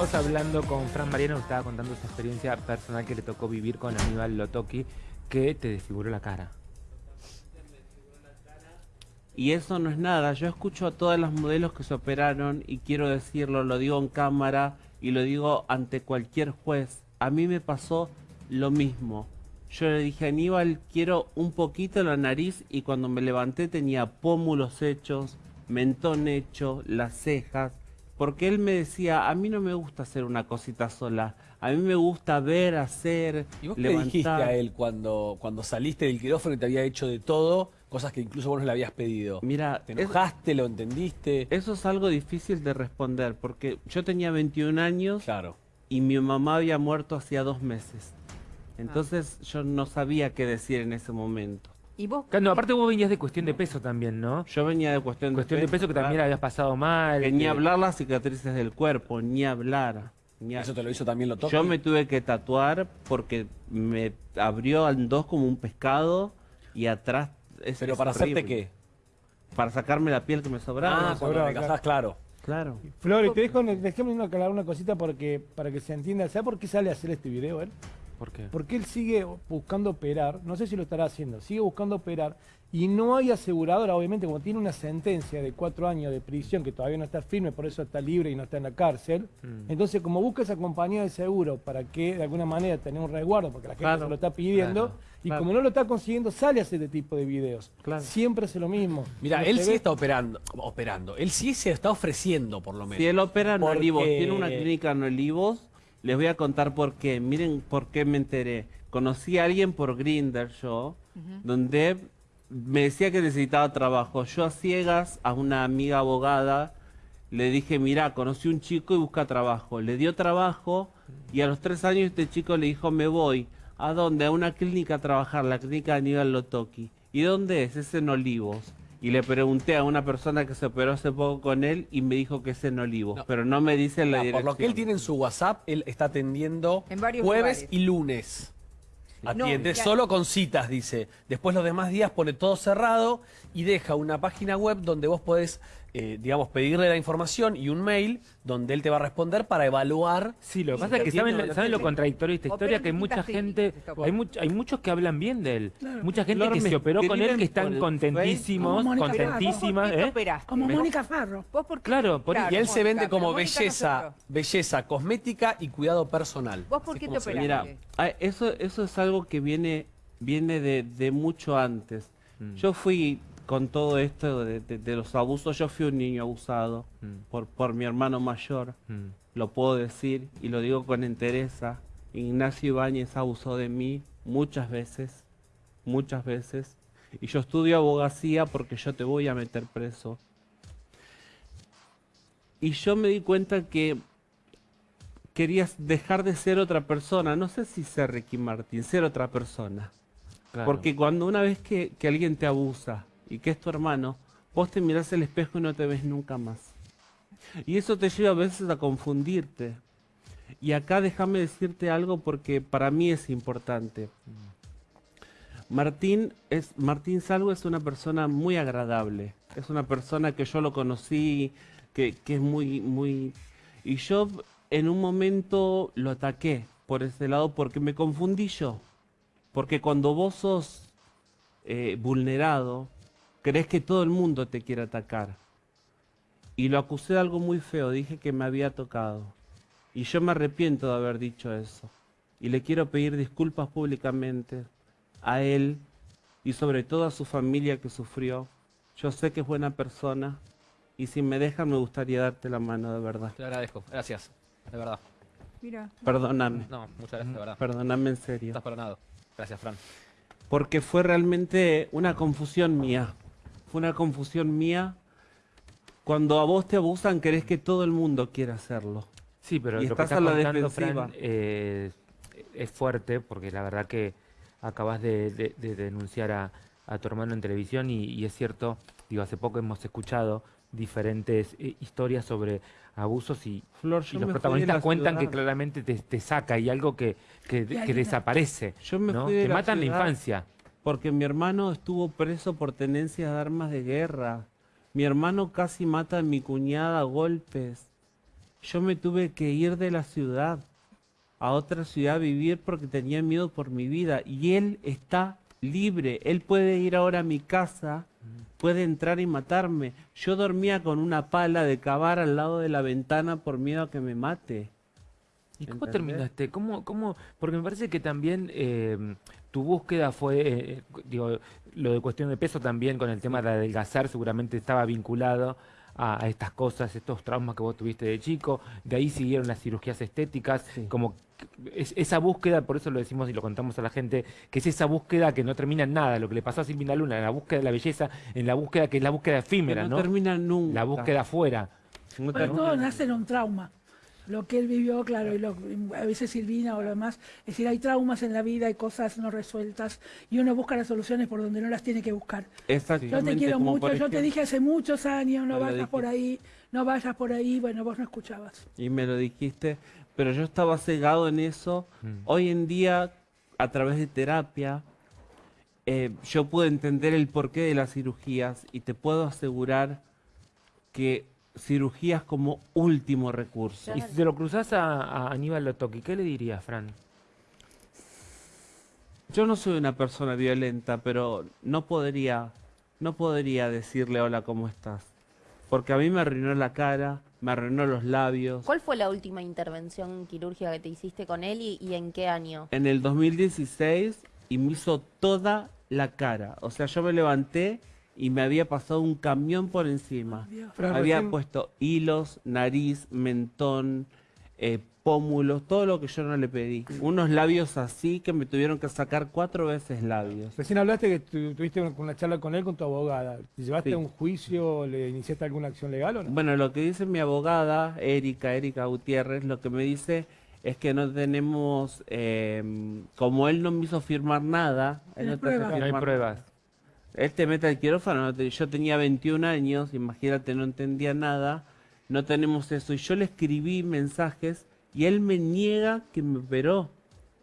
Hablando con Fran Mariano, estaba contando esa experiencia personal que le tocó vivir con Aníbal Lotoki, que te desfiguró la cara. Y eso no es nada, yo escucho a todas las modelos que se operaron y quiero decirlo, lo digo en cámara y lo digo ante cualquier juez. A mí me pasó lo mismo. Yo le dije a Aníbal, quiero un poquito la nariz y cuando me levanté tenía pómulos hechos, mentón hecho, las cejas, porque él me decía, a mí no me gusta hacer una cosita sola, a mí me gusta ver, hacer, ¿Y vos qué levantar. dijiste a él cuando, cuando saliste del quirófano y te había hecho de todo, cosas que incluso vos no le habías pedido? Mira, ¿Te es- enojaste, lo entendiste? eso es algo difícil de responder, porque yo tenía 21 años Claro. y mi mamá había muerto hacía dos meses. Entonces yo no sabía qué decir en ese momento. Y vos, Claro, No, aparte vos venías de cuestión de peso también, ¿no? Yo venía de cuestión, Cuestión de peso que también habías pasado mal. Que ni que- hablar las cicatrices del cuerpo, ni hablar. ni a- ¿Eso te lo hizo también lo toque? Yo me tuve que tatuar porque me abrió en dos como un pescado y atrás... Es, ¿Pero es para hacerte qué? Para sacarme la piel que me sobraba. Ah, cuando sobraba, recasás, claro. Claro. Flor, y te dejo, déjame aclarar una cosita porque, para que se entienda. ¿Sabe por qué sale a hacer este video él? ¿Por qué? Porque él sigue buscando operar, no sé si lo estará haciendo, sigue buscando operar y no hay aseguradora, obviamente, como tiene una sentencia de cuatro años de prisión que todavía no está firme, por eso está libre y no está en la cárcel. Mm. Entonces, como busca esa compañía de seguro para que de alguna manera tenga un resguardo, porque la gente Claro, se lo está pidiendo, claro, y claro. como no lo está consiguiendo, sale a hacer este tipo de videos. Claro. Siempre hace lo mismo. Mira, él sí ve- está operando, operando. Él sí se está ofreciendo, por lo menos. Si él opera en Porque- Olivos, tiene una clínica en Olivos, les voy a contar por qué. Miren por qué me enteré. Conocí a alguien por Grinder yo, donde me decía que necesitaba trabajo. Yo a ciegas, a una amiga abogada, le dije, mira, conocí un chico y busca trabajo. Le dio trabajo y a los tres años este chico le dijo, me voy. ¿A dónde? A una clínica a trabajar, la clínica de Aníbal Lotoki. ¿Y dónde es? Es en Olivos. Y le pregunté a una persona que se operó hace poco con él y me dijo que es en Olivos, No. pero no me dice la dirección. por lo que él tiene en su WhatsApp, él está atendiendo En varios jueves lugares. y lunes. Atiende No, ya- solo con citas, dice. Después los demás días pone todo cerrado y deja una página web donde vos podés, eh, digamos, pedirle la información y un mail donde él te va a responder para evaluar. Sí, lo que pasa es que saben, lo contradictorio de esta historia, que hay mucha gente, hay, much- hay muchos que hablan bien de él. Mucha gente que me se operó con él que están contentísimos, Facebook. Como Mónica contentísimas. ¿Vos por qué te ¿eh? Como Mónica Farro. ¿Vos por qué? Claro, por- Y él se vende como belleza, no belleza cosmética y cuidado personal. ¿Vos por qué te se operaste? Mira, ah, eso, eso es algo que viene, viene de, de mucho antes. Mm. Yo fui con todo esto de, de- de los abusos, yo fui un niño abusado Mm. por, por mi hermano mayor, Mm. lo puedo decir y lo digo con entereza. Ignacio Ibáñez abusó de mí muchas veces, muchas veces. Y yo estudio abogacía porque yo te voy a meter preso. Y yo me di cuenta que querías dejar de ser otra persona. No sé si ser Ricky Martin, ser otra persona. Claro. Porque cuando una vez que, que alguien te abusa y que es tu hermano, vos te mirás al espejo y no te ves nunca más. Y eso te lleva a veces a confundirte. Y acá déjame decirte algo porque para mí es importante. Martín es Martín Salvo es una persona muy agradable. Es una persona que yo lo conocí, que, que es muy, muy. Y yo en un momento lo ataqué por ese lado porque me confundí yo. Porque cuando vos sos eh, vulnerado, crees que todo el mundo te quiere atacar. Y lo acusé de algo muy feo, dije que me había tocado. Y yo me arrepiento de haber dicho eso. Y le quiero pedir disculpas públicamente a él y sobre todo a su familia que sufrió. Yo sé que es buena persona y si me dejan me gustaría darte la mano de verdad. Te lo agradezco, gracias, de verdad. Mira. Perdóname, No, muchas gracias, de verdad. perdóname en serio. Estás perdonado. Gracias, Fran. Porque fue realmente una confusión mía. Fue una confusión mía. Cuando a vos te abusan, querés que todo el mundo quiera hacerlo. Sí, pero Y lo que estás estás a la contando, defensiva. Fran, eh, es fuerte porque la verdad que acabas de, de- de denunciar a, a tu hermano en televisión y, y es cierto, digo, hace poco hemos escuchado diferentes eh, historias sobre abusos y, Flor, y los protagonistas cuentan que claramente te, te saca y algo que, que, que ayuda. desaparece, Yo me la matan la infancia. Porque mi hermano estuvo preso por tenencia de armas de guerra. Mi hermano casi mata a mi cuñada a golpes. yo me tuve que ir de la ciudad a otra ciudad a vivir porque tenía miedo por mi vida. Y él está libre. Él puede ir ahora a mi casa, puede entrar y matarme. Yo dormía con una pala de cavar al lado de la ventana por miedo a que me mate. ¿Y cómo ¿Entendés? terminaste? ¿Cómo, cómo? Porque me parece que también eh, tu búsqueda fue, eh, digo, lo de cuestión de peso también con el tema de adelgazar seguramente estaba vinculado a, a estas cosas, estos traumas que vos tuviste de chico. De ahí siguieron las cirugías estéticas, Sí. como es- esa búsqueda, por eso lo decimos y lo contamos a la gente, que es esa búsqueda que no termina en nada, lo que le pasó a Silvina Luna, en la búsqueda de la belleza, en la búsqueda que es la búsqueda Que efímera, no, ¿no? termina nunca. La búsqueda afuera. No Bueno, todo nace en un trauma. Lo que él vivió, claro, y lo- a veces Silvina o lo demás. Es decir, hay traumas en la vida, hay cosas no resueltas y uno busca las soluciones por donde no las tiene que buscar. Yo te quiero mucho, yo te dije hace muchos años, no vayas por ahí, no vayas por ahí, bueno, vos no escuchabas. Y me lo dijiste, pero yo estaba cegado en eso. Mm. Hoy en día, a través de terapia, eh, yo puedo entender el porqué de las cirugías y te puedo asegurar que cirugías como último recurso. Y si te lo cruzás a, a Aníbal Lotoki, ¿qué le dirías, Fran? Yo no soy una persona violenta, pero no podría, no podría decirle hola, ¿cómo estás? Porque a mí me arruinó la cara, me arruinó los labios. ¿Cuál fue la última intervención quirúrgica que te hiciste con él y, y en qué año? en el 2016 y me hizo toda la cara. O sea, yo me levanté y me había pasado un camión por encima. Dios. Fran, había recién- puesto hilos, nariz, mentón, eh, pómulos, todo lo que yo no le pedí. Unos labios así que me tuvieron que sacar cuatro veces labios. Recién hablaste que tu- tuviste una, una charla con él, con tu abogada. ¿Te llevaste Sí. a un juicio, le iniciaste alguna acción legal o no? Bueno, lo que dice mi abogada, Erika, Erika Gutiérrez, lo que me dice es que no tenemos, eh, como él no me hizo firmar nada, él No no hay te hace pruebas. No hay firmar pruebas. Él te mete al quirófano, yo tenía 21 años, imagínate, no entendía nada, no tenemos eso. Y yo le escribí mensajes y él me niega que me operó.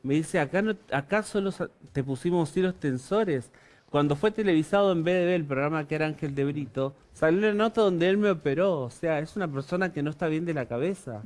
Me dice, acá, no, acá solo te pusimos hilos tensores. Cuando fue televisado en BDB, el programa que era Ángel de Brito, salió la nota donde él me operó. O sea, es una persona que no está bien de la cabeza.